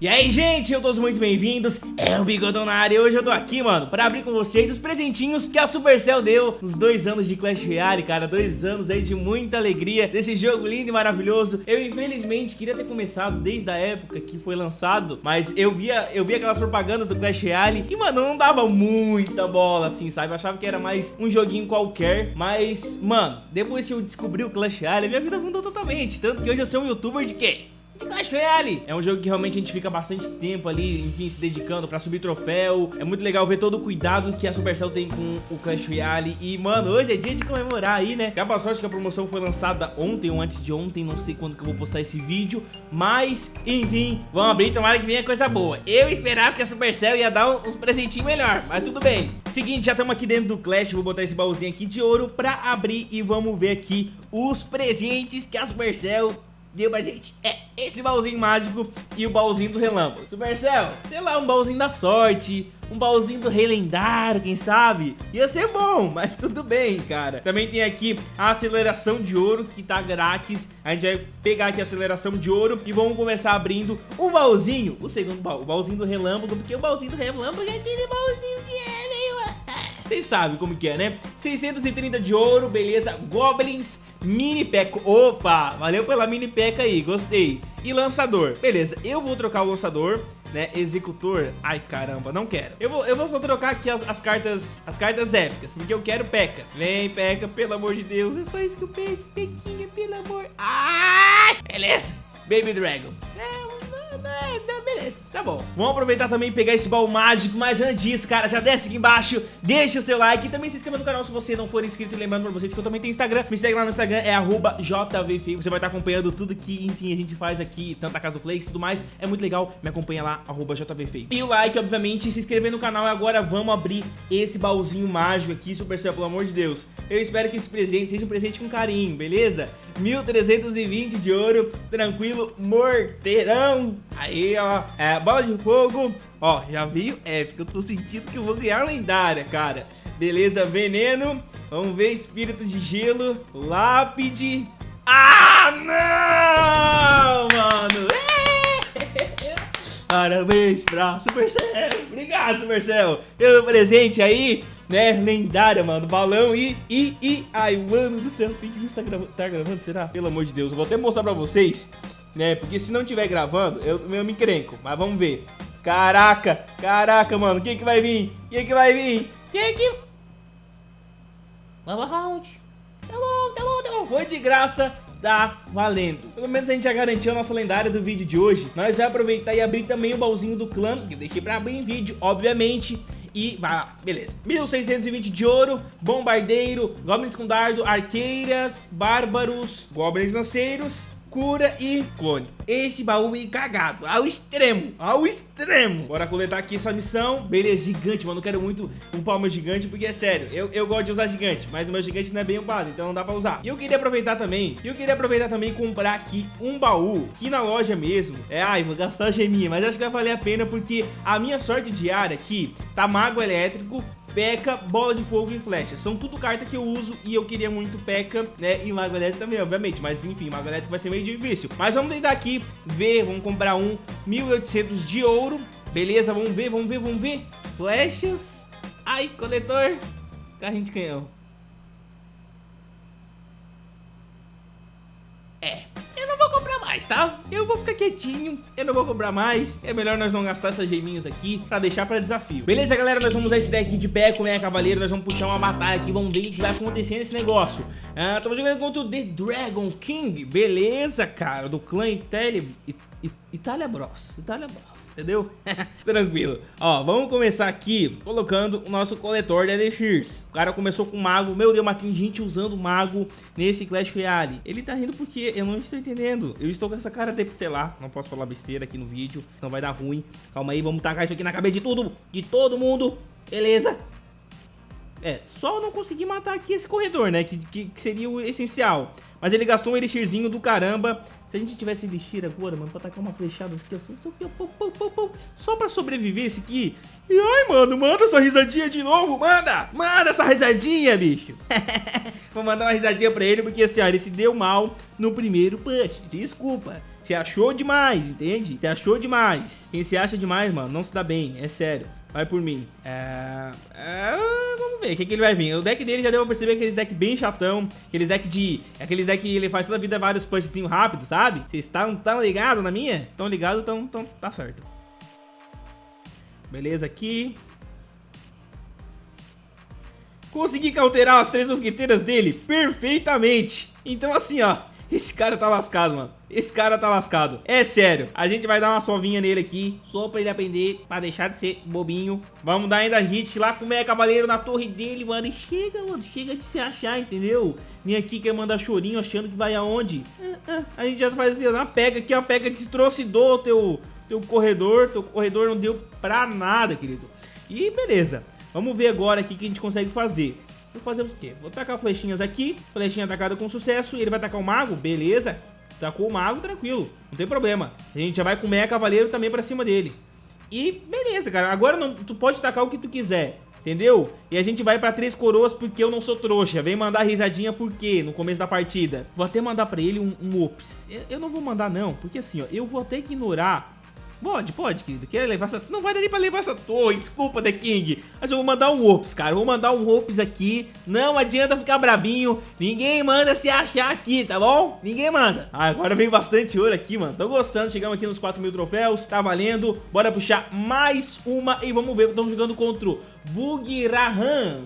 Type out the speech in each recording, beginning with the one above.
E aí, gente, eu todos muito bem-vindos, é o Bigodão na área e hoje eu tô aqui, mano, pra abrir com vocês os presentinhos que a Supercell deu nos dois anos de Clash Royale, cara, dois anos aí de muita alegria desse jogo lindo e maravilhoso. Eu, infelizmente, queria ter começado desde a época que foi lançado, mas eu via, eu via aquelas propagandas do Clash Royale e, mano, não dava muita bola, assim, sabe? Eu achava que era mais um joguinho qualquer, mas, mano, depois que eu descobri o Clash Royale, minha vida mudou totalmente, tanto que hoje eu sou um youtuber de quê? Clash Royale. É um jogo que realmente a gente fica bastante tempo ali, enfim, se dedicando pra subir troféu. É muito legal ver todo o cuidado que a Supercell tem com o Clash Royale. E, mano, hoje é dia de comemorar aí, né? Acaba sorte que a promoção foi lançada ontem ou antes de ontem, não sei quando que eu vou postar esse vídeo. Mas, enfim, vamos abrir, tomara que venha coisa boa. Eu esperava que a Supercell ia dar uns presentinhos melhor, mas tudo bem. Seguinte, já estamos aqui dentro do Clash, vou botar esse baúzinho aqui de ouro pra abrir e vamos ver aqui os presentes que a Supercell deu pra gente. É, esse baúzinho mágico e o baúzinho do relâmpago. Supercell, sei lá, um baúzinho da sorte, um baúzinho do rei lendário, quem sabe? Ia ser bom, mas tudo bem, cara. Também tem aqui a aceleração de ouro, que tá grátis. A gente vai pegar aqui a aceleração de ouro e vamos começar abrindo o baúzinho, o segundo baú, o baúzinho do relâmpago, porque o baúzinho do relâmpago é aquele baúzinho que é meio... Vocês sabem como que é, né? 630 de ouro, beleza. Goblins, mini peca. Opa, valeu pela mini peca aí, gostei. E lançador, beleza. Eu vou trocar o lançador, né? Executor, ai caramba, não quero. Eu vou, eu vou só trocar aqui as, as cartas, as cartas épicas, porque eu quero peca. Vem, peca, pelo amor de Deus. É só isso que eu penso, pequinha, pelo amor. Ai, beleza. Baby Dragon. É, beleza, tá bom. Vamos aproveitar também e pegar esse baú mágico, mas antes disso, cara, já desce aqui embaixo, deixa o seu like e também se inscreva no canal se você não for inscrito. E lembrando pra vocês que eu também tenho Instagram, me segue lá no Instagram, é JVFeio. Você vai estar acompanhando tudo que, enfim, a gente faz aqui, tanto a Casa do Flakes e tudo mais. É muito legal, me acompanha lá, JVFeio. E o like, obviamente, se inscrever no canal. E agora vamos abrir esse baúzinho mágico aqui, Supercell, pelo amor de Deus. Eu espero que esse presente seja um presente com carinho, beleza? 1320 de ouro, tranquilo, morteirão. Aí, ó, é, bola de fogo. Ó, já veio épico, eu tô sentindo que eu vou ganhar lendária, cara. Beleza, veneno. Vamos ver, espírito de gelo, lápide. Ah, não, mano. Parabéns pra Supercell. Obrigado, Supercell, pelo presente aí né, lendária, mano, balão e, e, e, ai, mano do céu, tem que ver se tá gravando, tá gravando, será? Pelo amor de Deus, eu vou até mostrar pra vocês, né, porque se não tiver gravando, eu, eu me encrenco, mas vamos ver. Caraca, caraca, mano, quem que vai vir? Quem que vai vir? Quem que... Lava Round. Tá bom, tá bom, tá bom, foi de graça, tá valendo. Pelo menos a gente já garantiu a nossa lendária do vídeo de hoje. Nós vamos aproveitar e abrir também o baúzinho do clã, que eu deixei pra abrir em vídeo, obviamente. E vai lá, beleza. 1620 de ouro, bombardeiro, goblins com dardo, arqueiras, bárbaros, goblins lanceiros cura e clone. Esse baú é cagado, ao extremo, ao extremo. Bora coletar aqui essa missão. Beleza, gigante, mano, eu quero muito upar o meu gigante, porque é sério, eu, eu gosto de usar gigante, mas o meu gigante não é bem upado, então não dá pra usar. E eu queria aproveitar também, eu queria aproveitar também e comprar aqui um baú, aqui na loja mesmo. É, ai, vou gastar a geminha, mas acho que vai valer a pena, porque a minha sorte diária aqui tá mago elétrico, P.E.K.K.A, Bola de Fogo e Flecha. São tudo carta que eu uso e eu queria muito P.E.K.K.A, né? E Mago Elétrico também, obviamente. Mas enfim, Mago Elétrico vai ser meio difícil. Mas vamos tentar aqui ver, vamos comprar um 1.800 de ouro. Beleza, vamos ver, vamos ver, vamos ver. Flechas. Ai, coletor. Carrinho de canhão. É, mais, tá? Eu vou ficar quietinho, eu não vou cobrar mais É melhor nós não gastar essas geminhas aqui pra deixar pra desafio Beleza, galera? Nós vamos usar esse deck de pé com né, cavaleiro Nós vamos puxar uma batalha aqui, vamos ver o que vai acontecer nesse negócio ah, Estamos jogando contra o The Dragon King Beleza, cara, do clã Itália Itália Bros Itália Bros entendeu? Tranquilo. Ó, vamos começar aqui colocando o nosso coletor de Elixirs. O cara começou com mago. Meu Deus, mas tem gente usando mago nesse Clash Royale. Ele tá rindo porque eu não estou entendendo. Eu estou com essa cara de, lá, não posso falar besteira aqui no vídeo, senão vai dar ruim. Calma aí, vamos tacar isso aqui na cabeça de tudo, de todo mundo. Beleza? É, só não consegui matar aqui esse corredor, né? Que, que, que, seria o essencial. Mas ele gastou um elixirzinho do caramba. Se a gente tivesse elixir agora, mano, pra tacar uma flechada aqui, ó, só, só pra sobreviver esse aqui. E ai, mano, manda essa risadinha de novo, manda! Manda essa risadinha, bicho! Vou mandar uma risadinha pra ele, porque assim, ó, ele se deu mal no primeiro push. Desculpa. Você achou demais, entende? Você achou demais. Quem se acha demais, mano, não se dá bem, é sério. Vai por mim. É... é... Vamos ver o que, que ele vai vir. O deck dele já deu pra perceber aqueles deck bem chatão. Aqueles deck de... Aqueles deck que ele faz toda a vida vários punchzinhos rápidos, sabe? Vocês estão tão ligados na minha? Estão ligados, então, então tá certo. Beleza aqui. Consegui cauterar as três mosqueteiras dele perfeitamente. Então assim, ó. Esse cara tá lascado, mano. Esse cara tá lascado. É sério. A gente vai dar uma sovinha nele aqui. Só pra ele aprender. Pra deixar de ser bobinho. Vamos dar ainda hit lá com o Meia Cavaleiro na torre dele, mano. E chega, mano. Chega de se achar, entendeu? Vem aqui quer mandar chorinho achando que vai aonde. É, é. A gente já faz assim, ó. Pega aqui, ó. Pega, destrocidou teu, teu corredor. Teu corredor não deu pra nada, querido. E beleza. Vamos ver agora aqui o que a gente consegue fazer. Vou fazer o quê? Vou tacar flechinhas aqui. Flechinha atacada com sucesso. Ele vai atacar o mago, beleza. Tacou o mago, tranquilo. Não tem problema. A gente já vai com o meia cavaleiro também pra cima dele. E beleza, cara. Agora não, tu pode tacar o que tu quiser. Entendeu? E a gente vai pra Três Coroas porque eu não sou trouxa. Vem mandar risadinha por quê? No começo da partida. Vou até mandar pra ele um, um ops. Eu, eu não vou mandar não, porque assim, ó, eu vou até ignorar Pode, pode, querido. Quer levar essa... Não vai dar nem pra levar essa torre. Desculpa, The King. Mas eu vou mandar um Ops, cara. Vou mandar um Ops aqui. Não adianta ficar brabinho. Ninguém manda se achar aqui, tá bom? Ninguém manda. Ah, agora vem bastante ouro aqui, mano. Tô gostando. Chegamos aqui nos 4 mil troféus. Tá valendo. Bora puxar mais uma. E vamos ver. Estamos jogando contra o Bugirahan.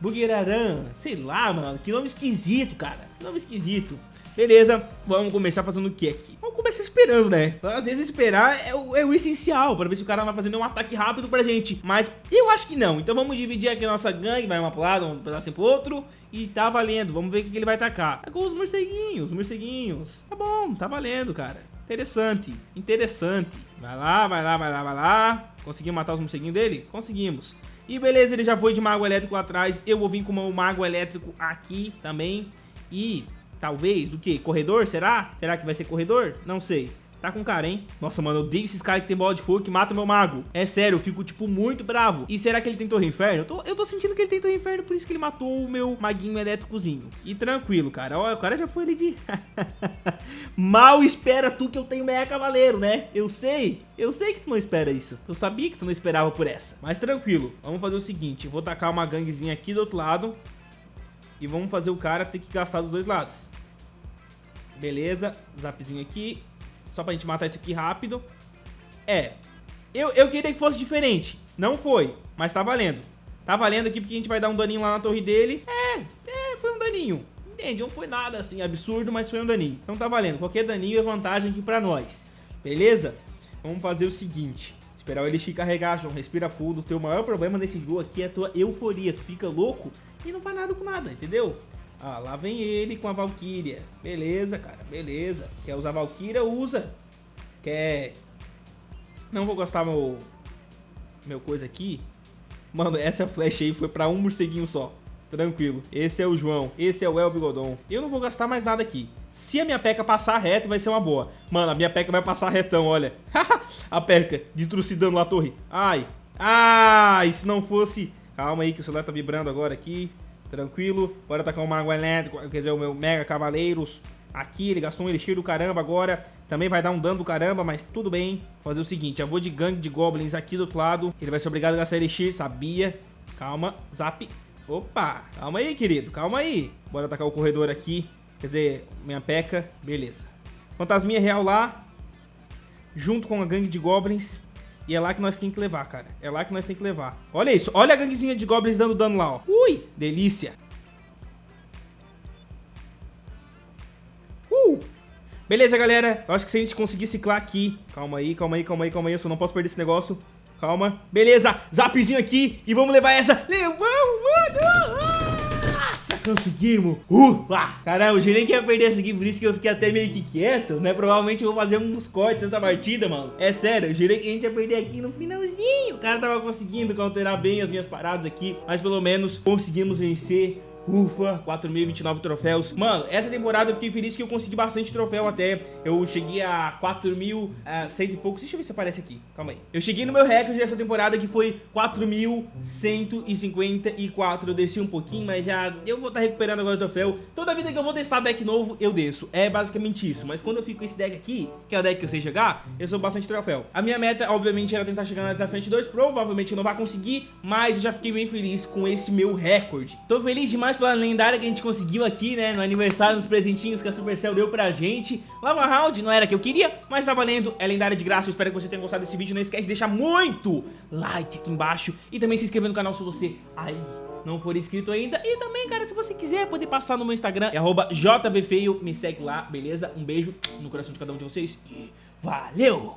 Bugiraran. Sei lá, mano. Que nome esquisito, cara. Que nome esquisito. Beleza, vamos começar fazendo o que aqui? Vamos começar esperando, né? Às vezes esperar é o, é o essencial, pra ver se o cara vai fazendo um ataque rápido pra gente. Mas eu acho que não. Então vamos dividir aqui a nossa gangue, vai uma pro lado, um pedacinho pro outro. E tá valendo, vamos ver o que ele vai atacar. Tá com os morceguinhos, morceguinhos. Tá bom, tá valendo, cara. Interessante, interessante. Vai lá, vai lá, vai lá, vai lá. Conseguimos matar os morceguinhos dele? Conseguimos. E beleza, ele já foi de mago elétrico atrás. Eu vou vir com o mago elétrico aqui também. E Talvez, o que? Corredor, será? Será que vai ser corredor? Não sei. Tá com cara, hein? Nossa, mano, eu odeio esses caras que tem bola de fogo que matam meu mago. É sério, eu fico, tipo, muito bravo. E será que ele tem torre inferno? Eu tô, eu tô sentindo que ele tem torre inferno, por isso que ele matou o meu maguinho elétricozinho. E tranquilo, cara. Ó, o cara já foi ali de... Mal espera tu que eu tenho meia cavaleiro, né? Eu sei. Eu sei que tu não espera isso. Eu sabia que tu não esperava por essa. Mas tranquilo. Vamos fazer o seguinte. Vou tacar uma ganguezinha aqui do outro lado. E vamos fazer o cara ter que gastar dos dois lados. Beleza, zapzinho aqui. Só pra gente matar isso aqui rápido. É, eu, eu queria que fosse diferente. Não foi, mas tá valendo. Tá valendo aqui porque a gente vai dar um daninho lá na torre dele. É, é, foi um daninho. Entende? Não foi nada assim absurdo, mas foi um daninho. Então tá valendo. Qualquer daninho é vantagem aqui pra nós. Beleza? Vamos fazer o seguinte. Esperar o Elixir carregar, João. Respira fundo. O teu maior problema nesse jogo aqui é a tua euforia. Tu fica louco e não faz nada com nada, entendeu? Ah, lá vem ele com a Valkyria. Beleza, cara, beleza. Quer usar Valkyria, usa. Quer... Não vou gastar meu... Meu coisa aqui. Mano, essa flecha aí foi pra um morceguinho só. Tranquilo. Esse é o João. Esse é o El Bigodon. Eu não vou gastar mais nada aqui. Se a minha peca passar reto, vai ser uma boa. Mano, a minha peca vai passar retão, olha. a peca, destrucidando a torre. Ai. Ai, se não fosse Calma aí que o celular tá vibrando agora aqui. Tranquilo. Bora tacar um mago elétrico, quer dizer, o meu Mega Cavaleiros. Aqui, ele gastou um elixir do caramba agora. Também vai dar um dano do caramba, mas tudo bem. Vou fazer o seguinte, eu vou de gangue de goblins aqui do outro lado. Ele vai ser obrigado a gastar elixir, sabia. Calma, zap. Opa, calma aí, querido, calma aí. Bora atacar o corredor aqui. Quer dizer, minha peca, beleza. Fantasminha real lá. Junto com a gangue de goblins. E é lá que nós tem que levar, cara. É lá que nós tem que levar. Olha isso. Olha a ganguezinha de goblins dando dano lá, ó. Ui, delícia. Uh. Beleza, galera. Eu acho que se a gente conseguir ciclar aqui... Calma aí, calma aí, calma aí, calma aí. Eu só não posso perder esse negócio. Calma. Beleza. Zapzinho aqui. E vamos levar essa. Levamos, mano. Nossa, conseguimos! Ufa! Caramba, eu jurei que ia perder essa aqui, por isso que eu fiquei até meio que quieto, né? Provavelmente eu vou fazer uns cortes nessa partida, mano. É sério, eu jurei que a gente ia perder aqui no finalzinho. O cara tava conseguindo counterar bem as minhas paradas aqui, mas pelo menos conseguimos vencer Ufa, 4.029 troféus. Mano, essa temporada eu fiquei feliz que eu consegui bastante troféu até. Eu cheguei a 4.100 e poucos. Deixa eu ver se aparece aqui, calma aí. Eu cheguei no meu recorde dessa temporada que foi 4.154 Eu desci um pouquinho, mas já eu vou estar tá recuperando agora o troféu. Toda vida que eu vou testar deck novo, eu desço. É basicamente isso, mas quando eu fico com esse deck aqui Que é o deck que eu sei jogar, eu sou bastante troféu. A minha meta, obviamente, era tentar chegar na Desafiante 2 Provavelmente eu não vai conseguir, mas eu já fiquei bem feliz com esse meu recorde. Tô feliz demais pela lendária que a gente conseguiu aqui, né? No aniversário, nos presentinhos que a Supercell deu pra gente. Lava Round não era que eu queria, mas tá valendo. É lendária de graça. Eu espero que você tenha gostado desse vídeo. Não esquece de deixar muito like aqui embaixo. E também se inscrever no canal se você aí não for inscrito ainda. E também, cara, se você quiser, pode passar no meu Instagram. É JVFeio. Me segue lá, beleza? Um beijo no coração de cada um de vocês. E valeu!